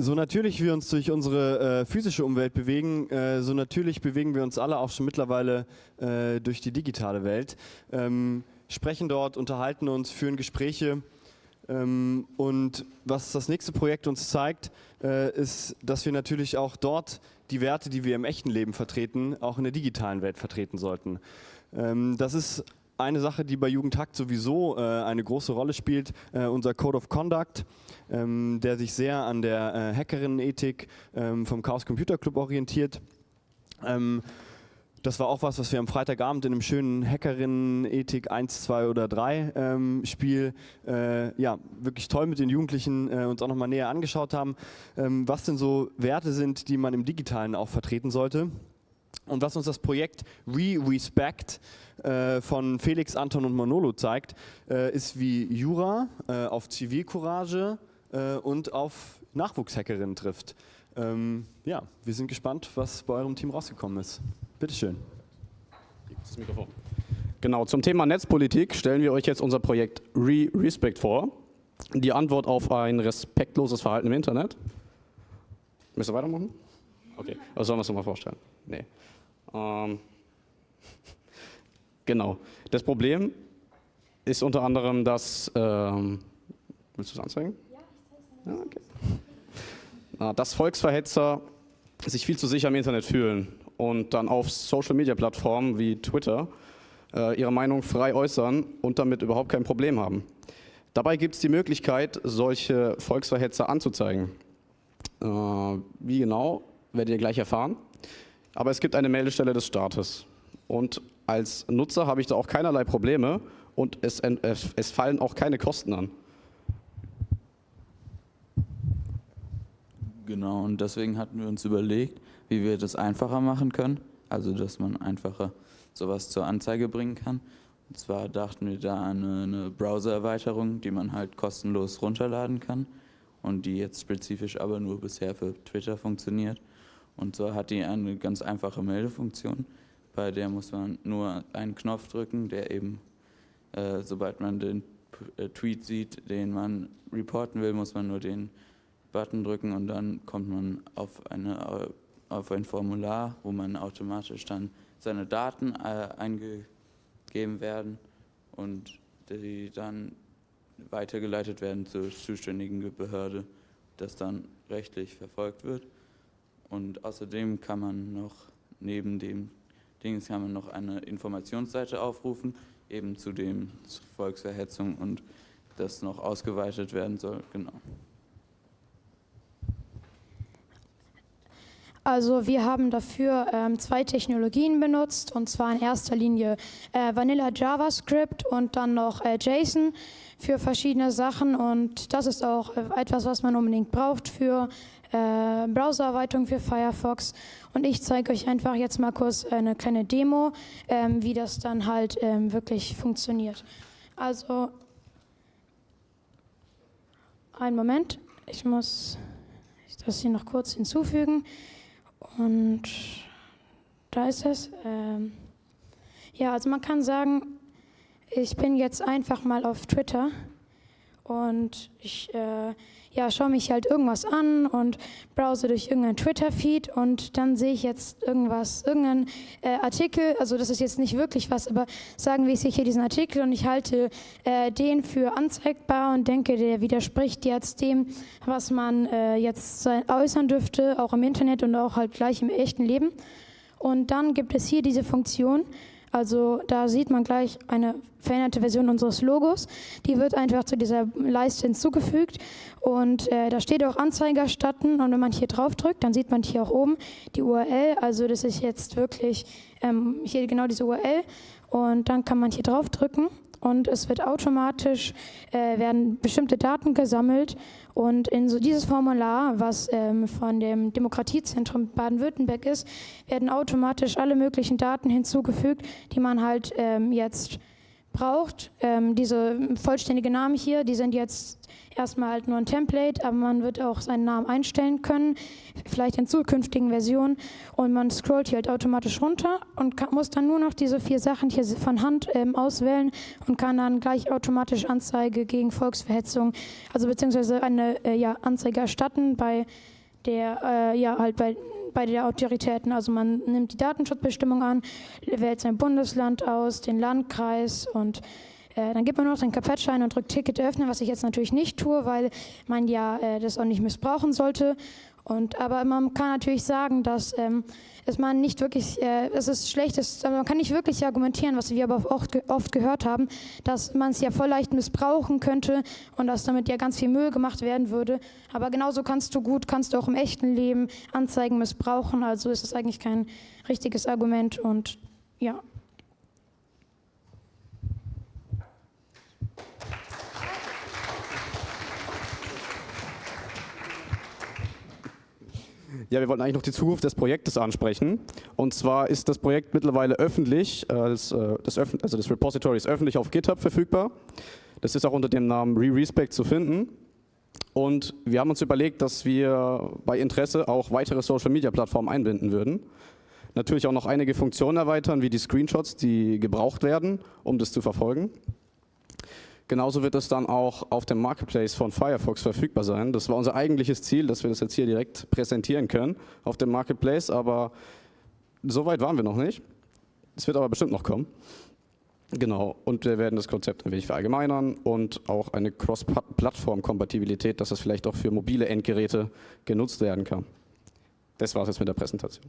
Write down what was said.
so natürlich wir uns durch unsere äh, physische Umwelt bewegen, äh, so natürlich bewegen wir uns alle auch schon mittlerweile äh, durch die digitale Welt. Ähm, sprechen dort, unterhalten uns, führen Gespräche. Ähm, und was das nächste Projekt uns zeigt, äh, ist, dass wir natürlich auch dort die Werte, die wir im echten Leben vertreten, auch in der digitalen Welt vertreten sollten. Ähm, das ist eine Sache, die bei Jugendhakt sowieso äh, eine große Rolle spielt, äh, unser Code of Conduct, ähm, der sich sehr an der äh, Hackerinnenethik ähm, vom Chaos Computer Club orientiert. Ähm, das war auch was, was wir am Freitagabend in einem schönen Hackerinnen-Ethik 1, 2 oder 3 ähm, Spiel äh, ja, wirklich toll mit den Jugendlichen äh, uns auch nochmal näher angeschaut haben, ähm, was denn so Werte sind, die man im Digitalen auch vertreten sollte. Und was uns das Projekt Re-Respect äh, von Felix, Anton und Manolo zeigt, äh, ist wie Jura äh, auf Zivilcourage äh, und auf Nachwuchshackerinnen trifft. Ähm, ja, wir sind gespannt, was bei eurem Team rausgekommen ist. Bitteschön. Das Mikrofon. Genau, zum Thema Netzpolitik stellen wir euch jetzt unser Projekt Re-Respect vor. Die Antwort auf ein respektloses Verhalten im Internet. Müsst ihr weitermachen? Okay, also sollen wir es nochmal vorstellen? Nee. Ähm, genau. Das Problem ist unter anderem, dass. Ähm, willst du es anzeigen? Ja. Ja, okay. Na, dass Volksverhetzer sich viel zu sicher im Internet fühlen und dann auf Social-Media-Plattformen wie Twitter äh, ihre Meinung frei äußern und damit überhaupt kein Problem haben. Dabei gibt es die Möglichkeit, solche Volksverhetzer anzuzeigen. Äh, wie genau, werdet ihr gleich erfahren. Aber es gibt eine Meldestelle des Staates. Und als Nutzer habe ich da auch keinerlei Probleme und es, es fallen auch keine Kosten an. Genau, und deswegen hatten wir uns überlegt, wie wir das einfacher machen können. Also, dass man einfacher sowas zur Anzeige bringen kann. Und zwar dachten wir da an eine, eine Browser-Erweiterung, die man halt kostenlos runterladen kann und die jetzt spezifisch aber nur bisher für Twitter funktioniert. Und so hat die eine ganz einfache Meldefunktion, bei der muss man nur einen Knopf drücken, der eben, äh, sobald man den äh, Tweet sieht, den man reporten will, muss man nur den Button drücken und dann kommt man auf, eine, auf ein Formular, wo man automatisch dann seine Daten äh, eingegeben werden und die dann weitergeleitet werden zur zuständigen Behörde, das dann rechtlich verfolgt wird. Und außerdem kann man noch neben dem Dings kann man noch eine Informationsseite aufrufen, eben zu dem Volksverhetzung und das noch ausgeweitet werden soll. Genau. Also wir haben dafür ähm, zwei Technologien benutzt und zwar in erster Linie äh, Vanilla JavaScript und dann noch äh, JSON für verschiedene Sachen und das ist auch äh, etwas, was man unbedingt braucht für äh, Browsererweiterung für Firefox und ich zeige euch einfach jetzt mal kurz eine kleine Demo, ähm, wie das dann halt ähm, wirklich funktioniert. Also, einen Moment, ich muss das hier noch kurz hinzufügen und da ist es. Ähm, ja, also man kann sagen, ich bin jetzt einfach mal auf Twitter und ich äh, ja, schaue mich halt irgendwas an und browse durch irgendeinen Twitter-Feed und dann sehe ich jetzt irgendwas, irgendeinen äh, Artikel, also das ist jetzt nicht wirklich was, aber sagen wir, ich sehe hier diesen Artikel und ich halte äh, den für anzeigbar und denke, der widerspricht jetzt dem, was man äh, jetzt äußern dürfte, auch im Internet und auch halt gleich im echten Leben. Und dann gibt es hier diese Funktion, also da sieht man gleich eine veränderte Version unseres Logos. Die wird einfach zu dieser Leiste hinzugefügt und äh, da steht auch Anzeige erstatten und wenn man hier drauf drückt, dann sieht man hier auch oben die URL. Also das ist jetzt wirklich ähm, hier genau diese URL und dann kann man hier drauf drücken und es wird automatisch, äh, werden bestimmte Daten gesammelt und in so dieses Formular, was ähm, von dem Demokratiezentrum Baden-Württemberg ist, werden automatisch alle möglichen Daten hinzugefügt, die man halt ähm, jetzt braucht. Ähm, diese vollständige Namen hier, die sind jetzt erstmal halt nur ein Template, aber man wird auch seinen Namen einstellen können, vielleicht in zukünftigen Versionen. Und man scrollt hier halt automatisch runter und kann, muss dann nur noch diese vier Sachen hier von Hand ähm, auswählen und kann dann gleich automatisch Anzeige gegen Volksverhetzung, also beziehungsweise eine äh, ja, Anzeige erstatten bei der, äh, ja, halt bei bei den Autoritäten. Also man nimmt die Datenschutzbestimmung an, wählt sein Bundesland aus, den Landkreis und äh, dann gibt man noch den Kapettschein und drückt Ticket öffnen, was ich jetzt natürlich nicht tue, weil man ja äh, das auch nicht missbrauchen sollte. Und, aber man kann natürlich sagen, dass ähm, es man nicht wirklich, äh, es ist schlecht, es, man kann nicht wirklich argumentieren, was wir aber oft, oft gehört haben, dass man es ja voll leicht missbrauchen könnte und dass damit ja ganz viel Müll gemacht werden würde. Aber genauso kannst du gut, kannst du auch im echten Leben Anzeigen missbrauchen. Also ist es eigentlich kein richtiges Argument und ja. Ja, wir wollten eigentlich noch die Zukunft des Projektes ansprechen. Und zwar ist das Projekt mittlerweile öffentlich, das, äh, das, also das Repository ist öffentlich auf GitHub verfügbar. Das ist auch unter dem Namen ReRespect zu finden. Und wir haben uns überlegt, dass wir bei Interesse auch weitere Social-Media-Plattformen einbinden würden. Natürlich auch noch einige Funktionen erweitern, wie die Screenshots, die gebraucht werden, um das zu verfolgen. Genauso wird es dann auch auf dem Marketplace von Firefox verfügbar sein. Das war unser eigentliches Ziel, dass wir das jetzt hier direkt präsentieren können auf dem Marketplace, aber so weit waren wir noch nicht. Es wird aber bestimmt noch kommen. Genau, und wir werden das Konzept ein wenig verallgemeinern und auch eine Cross-Plattform-Kompatibilität, dass das vielleicht auch für mobile Endgeräte genutzt werden kann. Das war es jetzt mit der Präsentation.